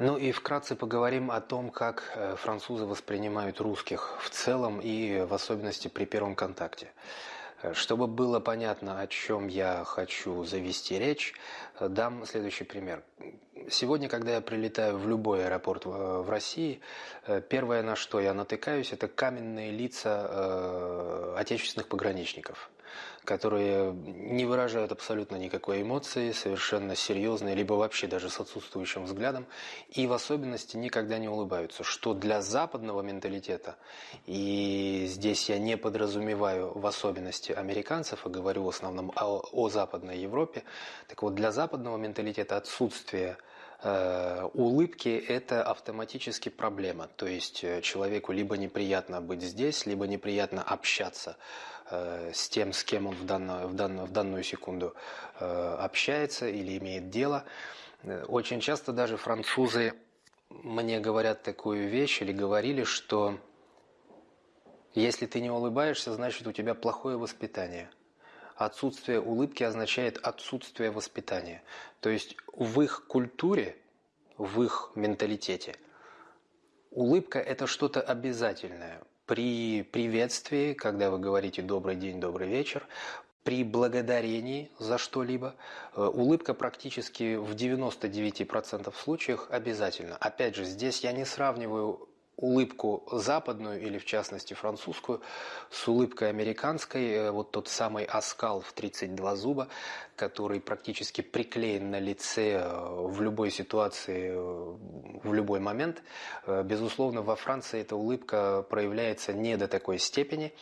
Ну и вкратце поговорим о том, как э, французы воспринимают русских в целом и в особенности при первом контакте. Э, чтобы было понятно, о чем я хочу завести речь, э, дам следующий пример. Сегодня, когда я прилетаю в любой аэропорт в России, первое, на что я натыкаюсь, это каменные лица отечественных пограничников которые не выражают абсолютно никакой эмоции, совершенно серьезные, либо вообще даже с отсутствующим взглядом, и в особенности никогда не улыбаются, что для западного менталитета, и здесь я не подразумеваю в особенности американцев, а говорю в основном о, о Западной Европе, так вот для западного менталитета отсутствие Э, улыбки – это автоматически проблема. То есть э, человеку либо неприятно быть здесь, либо неприятно общаться э, с тем, с кем он в данную, в данную, в данную секунду общается или имеет дело. Очень часто даже французы мне говорят такую вещь или говорили, что если ты не улыбаешься, значит у тебя плохое воспитание – Отсутствие улыбки означает отсутствие воспитания. То есть в их культуре, в их менталитете улыбка – это что-то обязательное. При приветствии, когда вы говорите «добрый день, добрый вечер», при благодарении за что-либо э, улыбка практически в 99% случаях обязательно. Опять же, здесь я не сравниваю улыбку западную или в частности французскую с улыбкой американской, э, вот тот самый оскал в 32 зуба, который практически приклеен на лице э, в любой ситуации, э, в любой момент. Безусловно, во Франции эта улыбка проявляется не до такой степени,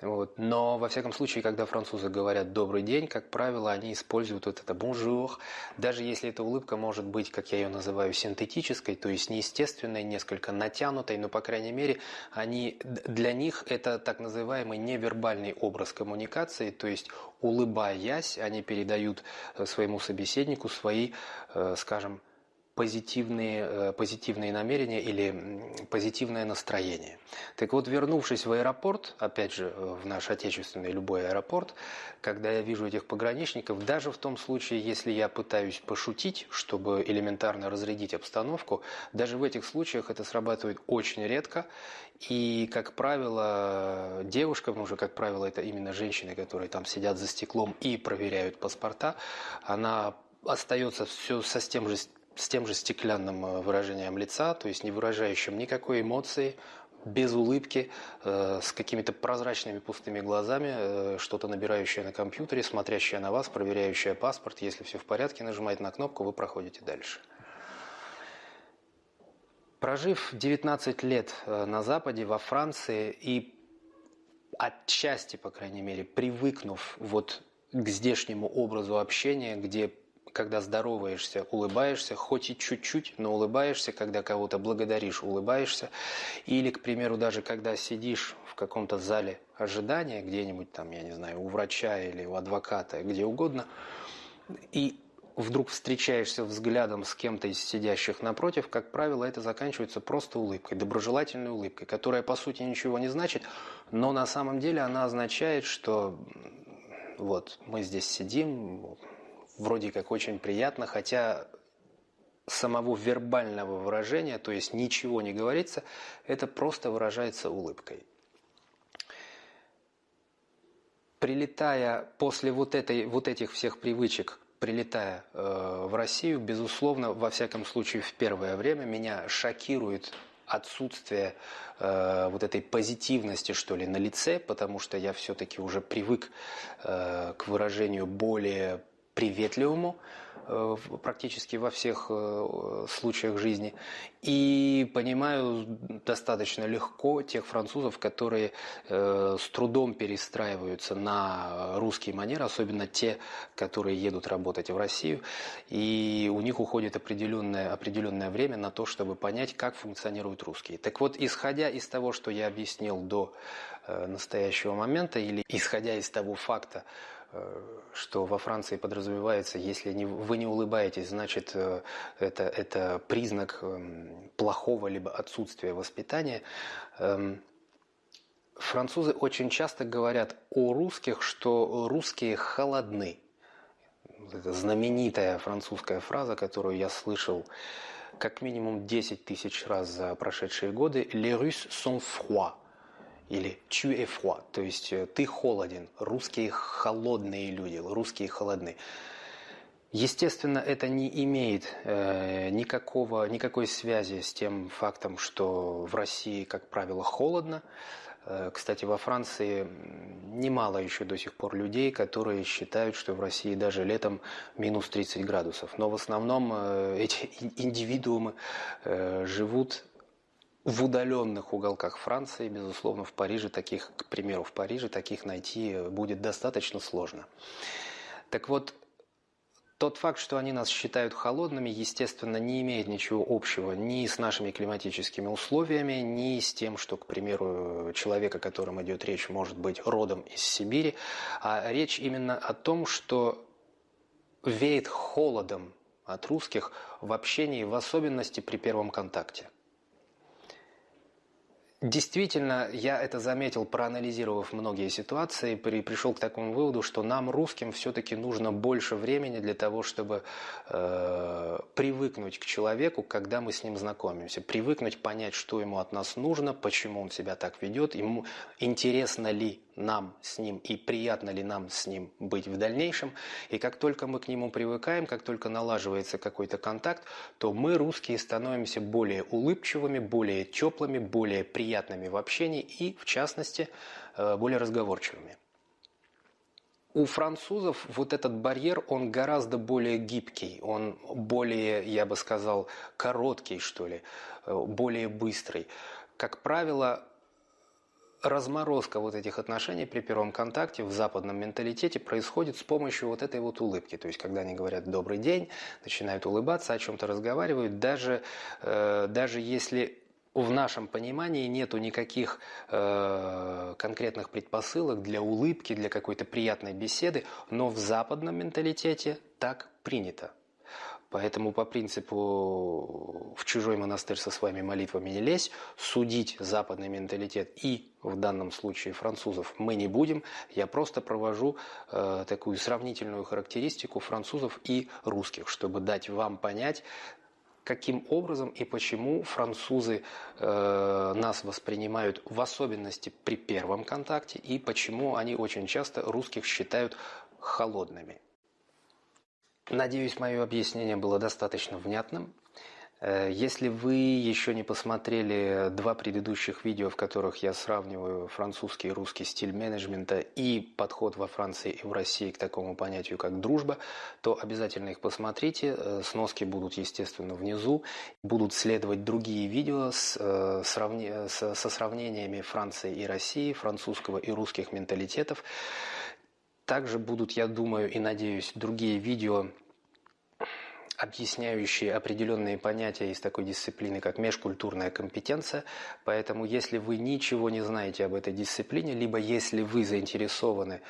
вот. Но, во всяком случае, когда французы говорят «добрый день», как правило, они используют вот это «bonjour», даже если эта улыбка может быть, как я ее называю, синтетической, то есть неестественной, несколько натянутой, но, по крайней мере, они, для них это так называемый невербальный образ коммуникации, то есть, улыбаясь, они передают э, своему собеседнику свои, э, скажем, позитивные, э, позитивные намерения или позитивное настроение. Так вот, вернувшись в аэропорт, опять же, э, в наш отечественный любой аэропорт, когда я вижу этих пограничников, даже в том случае, если я пытаюсь пошутить, чтобы элементарно разрядить обстановку, даже в этих случаях это срабатывает очень редко. И, как правило, девушкам, уже, как правило, это именно женщины, которые там сидят за стеклом и проверяют паспорта, она остается все со тем же с тем же стеклянным э, выражением лица, то есть не выражающим никакой эмоции, без улыбки, э, с какими-то прозрачными пустыми глазами, э, что-то набирающее на компьютере, смотрящее на вас, проверяющее паспорт. Если все в порядке, нажимаете на кнопку, вы проходите дальше. Прожив 19 лет на Западе, во Франции и отчасти, по крайней мере, привыкнув вот к здешнему образу общения, где когда здороваешься, улыбаешься, хоть и чуть-чуть, но улыбаешься, когда кого-то благодаришь, улыбаешься. Или, к примеру, даже когда сидишь в каком-то зале ожидания, где-нибудь там, я не знаю, у врача или у адвоката, где угодно, и вдруг встречаешься взглядом с кем-то из сидящих напротив, как правило, это заканчивается просто улыбкой, доброжелательной улыбкой, которая по сути ничего не значит, но на самом деле она означает, что вот мы здесь сидим, вроде как очень приятно, хотя самого вербального выражения, то есть ничего не говорится, это просто выражается улыбкой. Прилетая после вот, этой, вот этих всех привычек, прилетая э, в Россию, безусловно, во всяком случае в первое время меня шокирует отсутствие э, вот этой позитивности, что ли, на лице, потому что я все-таки уже привык э, к выражению более приветливому э, практически во всех э, случаях жизни. И понимаю достаточно легко тех французов, которые э, с трудом перестраиваются на русский манер, особенно те, которые едут работать в Россию. И у них уходит определенное, определенное время на то, чтобы понять, как функционируют русские. Так вот, исходя из того, что я объяснил до настоящего момента, или исходя из того факта, Э, что во Франции подразумевается, если не, вы не улыбаетесь, значит э, это, это признак плохого либо отсутствия воспитания. Эм, французы очень часто говорят о русских, что русские холодны. Это знаменитая французская фраза, которую я слышал как минимум 10 тысяч раз за прошедшие годы «Les Russes sont froids» или «Tu es froid», то есть э, «ты холоден», русские холодные люди, русские холодные. Естественно, это не имеет э, никакого, никакой связи с тем фактом, что в России, как правило, холодно. Э, кстати, во Франции немало еще до сих пор людей, которые считают, что в России даже летом минус 30 градусов. Но в основном э, эти индивидуумы э, живут в удаленных уголках Франции, безусловно, в Париже таких, к примеру, в Париже таких найти будет достаточно сложно. Так вот, тот факт, что они нас считают холодными, естественно, не имеет ничего общего ни с нашими климатическими условиями, ни с тем, что, к примеру, человек, о котором идет речь, может быть родом из Сибири, а речь именно о том, что веет холодом от русских в общении, в особенности при первом контакте. Действительно, я это заметил, проанализировав многие ситуации, при, пришел к такому выводу, что нам, русским, все-таки нужно больше времени для того, чтобы э, привыкнуть к человеку, когда мы с ним знакомимся. Привыкнуть, понять, что ему от нас нужно, почему он себя так ведет, ему интересно ли нам с ним и приятно ли нам с ним быть в дальнейшем. И как только мы к нему привыкаем, как только налаживается какой-то контакт, то мы, русские, становимся более улыбчивыми, более теплыми, более приятными в общении и, в частности, э, более разговорчивыми. У французов вот этот барьер, он гораздо более гибкий, он более, я бы сказал, короткий, что ли, э, более быстрый. Как правило, разморозка вот этих отношений при первом контакте в западном менталитете происходит с помощью вот этой вот улыбки. То есть, когда они говорят «добрый день», начинают улыбаться, о чем-то разговаривают, даже, э, даже если в нашем понимании нету никаких э, конкретных предпосылок для улыбки, для какой-то приятной беседы, но в западном менталитете так принято. Поэтому по принципу «в чужой монастырь со своими молитвами не лезь», судить западный менталитет и, в данном случае, французов мы не будем. Я просто провожу э, такую сравнительную характеристику французов и русских, чтобы дать вам понять, каким образом и почему французы э, нас воспринимают в особенности при первом контакте и почему они очень часто русских считают холодными. Надеюсь, мое объяснение было достаточно внятным. Э, если вы еще не посмотрели два предыдущих видео, в которых я сравниваю французский и русский стиль менеджмента и подход во Франции и в России к такому понятию, как дружба, то обязательно их посмотрите. Э, сноски будут, естественно, внизу. Будут следовать другие видео с, э, сравни... со сравнениями Франции и России, французского и русских менталитетов. Также будут, я думаю и надеюсь, другие видео, объясняющие определенные понятия из такой дисциплины, как межкультурная компетенция. Поэтому, если вы ничего не знаете об этой дисциплине, либо если вы заинтересованы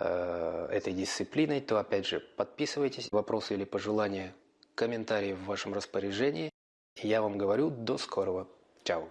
э, этой дисциплиной, то, опять же, подписывайтесь. Вопросы или пожелания, комментарии в вашем распоряжении. Я вам говорю до скорого. Чао.